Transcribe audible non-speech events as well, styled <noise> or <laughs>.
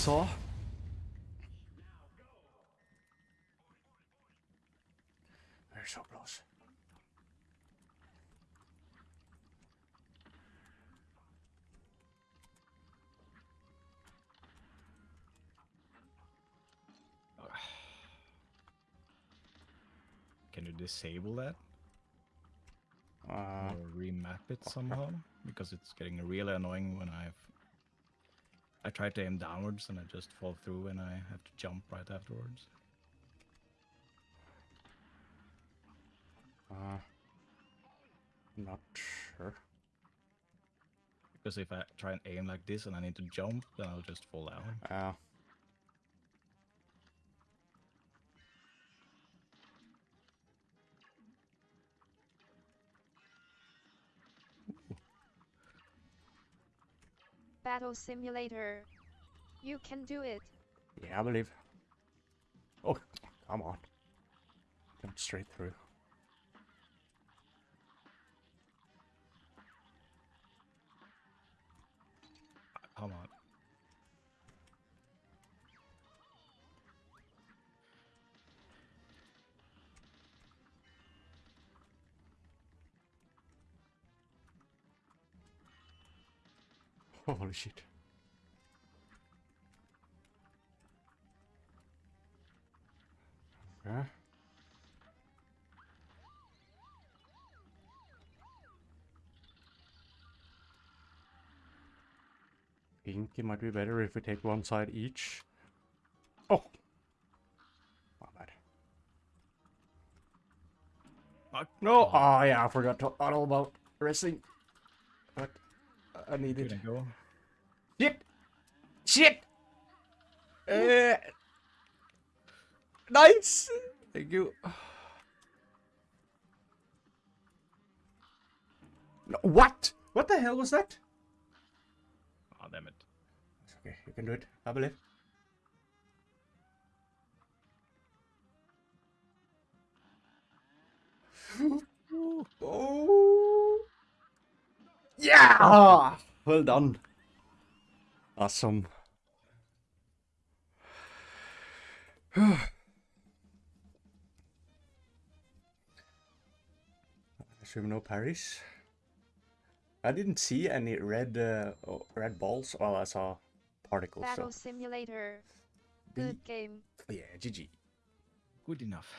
saw. They're so close. Can you disable that Uh, or remap it somehow? Because it's getting really annoying when I've I try to aim downwards and I just fall through and I have to jump right afterwards. uh, not sure. Because if I try and aim like this and I need to jump, then I'll just fall down. Uh, Battle Simulator. You can do it. yeah, I believe. Oh, come on. Jump straight through. Come on. <laughs> Holy shit. Okay. Think it might be better if we take one side each. Oh! My bad. Ah, No! oh, yeah, I forgot to all about wrestling. But I Good needed. and go. Shit! Shit! Uh, nice! Thank you. No, what? What the hell was that? Oh, damn it. It's okay, you can do it. I believe. <laughs> oh! Yeah! Well done. Awesome. <sighs> Assume no parries. I didn't see any red uh, oh, red balls. Well, I saw particles. Battle So Simulator. Good game. yeah, GG. Good enough.